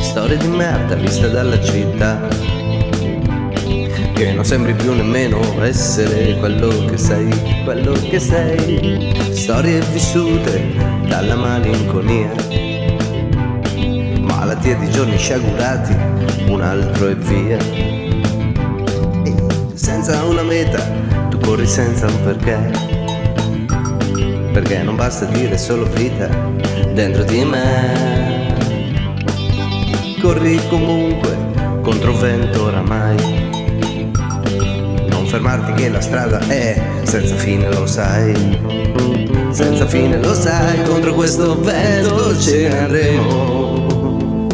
Storia di merda vista dalla città Che non sembri più nemmeno essere quello che sei, quello che sei. Storie vissute dalla malinconia Malattie di giorni sciagurati, un altro e via. E senza una meta, tu corri senza un perché. Perché non basta dire solo vita dentro di me corri comunque contro vento oramai. Non fermarti che la strada è senza fine lo sai. Senza fine lo sai contro questo vento ce ne andremo.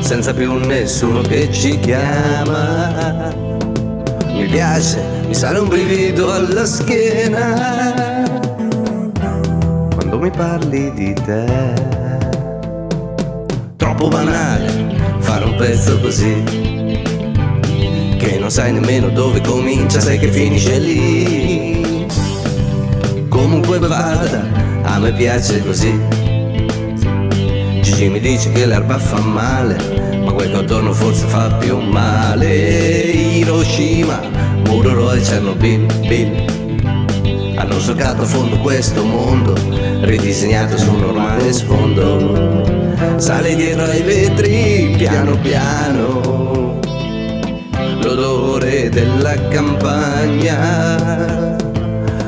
Senza più nessuno che ci chiama. Mi piace mi sale un brivido alla schiena. Quando mi parli di te Troppo banale fare un pezzo così Che non sai nemmeno dove comincia, sai che finisce lì. Comunque vada, a me piace così. Gigi mi dice che l'erba fa male Ma quel che attorno forse fa più male. Hiroshima, Muroro e Chernobyl, Bill hanno solcato a fondo questo mondo ridisegnato su un normale sfondo. Sale dietro ai vetri piano piano. L'odore della campagna.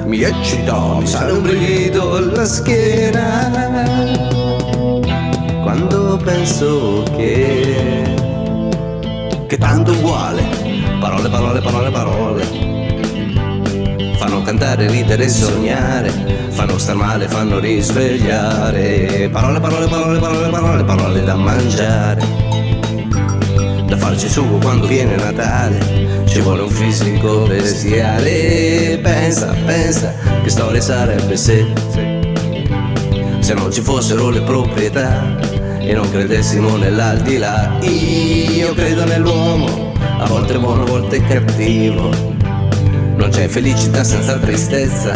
Mi eccita, mi sale un brivido alla schiena. Quando penso che che tanto uguale. Parole, parole, parole, parole Fanno cantare, ridere e sognare. Fanno star male, fanno risvegliare. Parole, parole, parole, parole, parole, parole da mangiare. Da farci sugo quando viene Natale Ci vuole un fisico bestiale. Pensa, pensa, che storia sarebbe se Se non ci fossero le proprietà E non credessimo nell'aldilà. Io credo nell'uomo A volte buono, a volte cattivo non c'è felicità senza tristezza.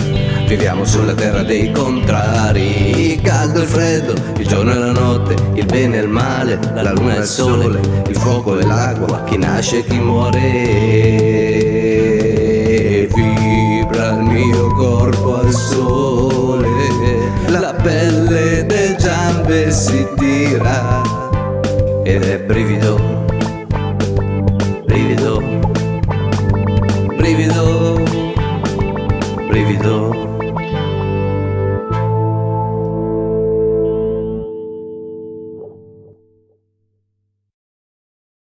Viviamo sulla terra dei contrari. Il caldo e il freddo, il giorno e la notte Il bene e il male, la luna e il sole Il fuoco e l'acqua, chi nasce e chi muore. Vibra il mio corpo al sole La pelle delle giambe si tira. Ed è brivido Brivido Brivido. servidor.